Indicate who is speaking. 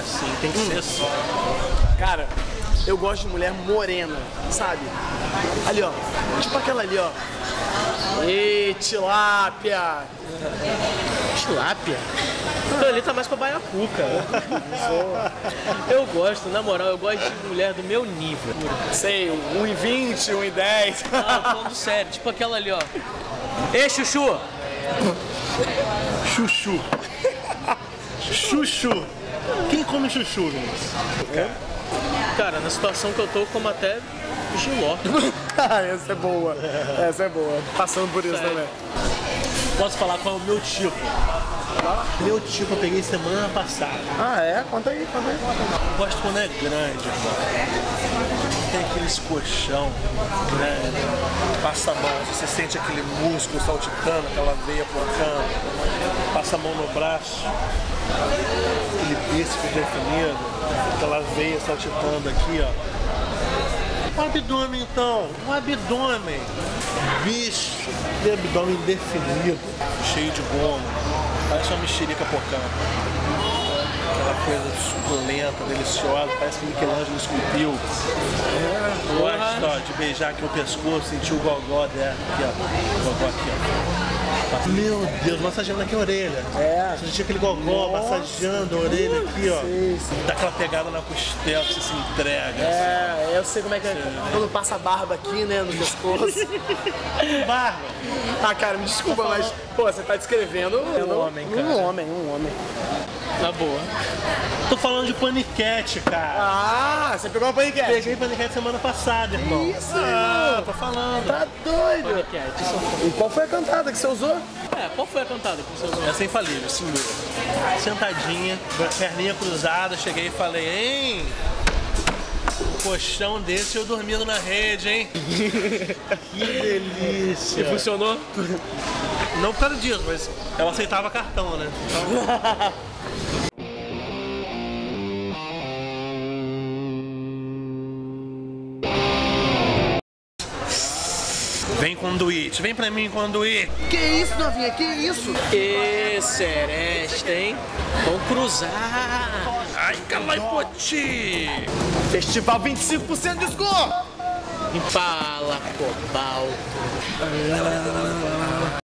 Speaker 1: é assim, tem que ser assim.
Speaker 2: Cara, eu gosto de mulher morena, sabe? Ali, ó. Tipo aquela ali, ó. Ê, tilápia.
Speaker 1: Tilápia? Aquilo ali tá mais pra baiacuca. Eu gosto, na moral, eu gosto de mulher do meu nível.
Speaker 2: Sei, 1,20, 1,10.
Speaker 1: Ah, falando sério, tipo aquela ali, ó. Ei, chuchu!
Speaker 3: Chuchu. Chuchu. Quem come chuchu, Vinícius?
Speaker 1: Cara, na situação que eu tô, como até giló.
Speaker 2: Ah, essa é boa. Essa é boa. Passando por isso
Speaker 1: Sério.
Speaker 2: também.
Speaker 3: Posso falar qual é o meu tipo? Meu tipo eu peguei semana passada.
Speaker 2: Ah, é? Conta aí, conta aí.
Speaker 3: Eu gosto quando é grande, irmão. Tem aqueles colchão grande, passa a mão, você sente aquele músculo saltitando, aquela veia porcando, passa a mão no braço, bíceps definido, aquela veia saltitando aqui, ó. O abdômen então, o abdômen. Bicho, aquele abdômen definido, cheio de goma, parece uma mexerica porcando aquela coisa suculenta, deliciosa, parece que Michelangelo esculpiu. Gosto ó, de beijar aqui no pescoço, sentir o gogó dela, aqui ó, o gogó aqui ó. Meu Deus, massageando aqui a orelha.
Speaker 2: É.
Speaker 3: Sentir aquele gogó massageando a orelha aqui, ó. Dá aquela pegada na costela, você se entrega.
Speaker 2: É, eu sei como é que é. Quando passa a barba aqui, né, no pescoço.
Speaker 3: assim. Barba.
Speaker 2: Ah, cara, me desculpa, mas, pô, você tá descrevendo um
Speaker 1: homem, cara.
Speaker 2: Um homem, um homem.
Speaker 1: Na boa.
Speaker 3: Tô falando de paniquete, cara.
Speaker 2: Ah, você pegou uma paniquete.
Speaker 3: Peguei paniquete semana passada, irmão.
Speaker 2: Isso,
Speaker 3: ah,
Speaker 2: irmão.
Speaker 3: tô falando.
Speaker 2: Tá doido.
Speaker 1: Paniquete, isso
Speaker 2: E qual foi a cantada que você usou?
Speaker 1: É, qual foi a cantada que você usou?
Speaker 3: Essa é infalível, segura. Sentadinha, perninha cruzada, cheguei e falei, hein? Um colchão desse eu dormindo na rede, hein? que delícia!
Speaker 1: Funcionou?
Speaker 3: Não por causa disso, mas ela aceitava cartão, né? Então... Vem conduíte, vem pra mim conduíte.
Speaker 2: Que isso, novinha? Que isso?
Speaker 1: E seresta, hein? Vamos cruzar.
Speaker 3: Ai, calai-poti!
Speaker 2: Festival 25% de desconto!
Speaker 1: Impala, cobalto.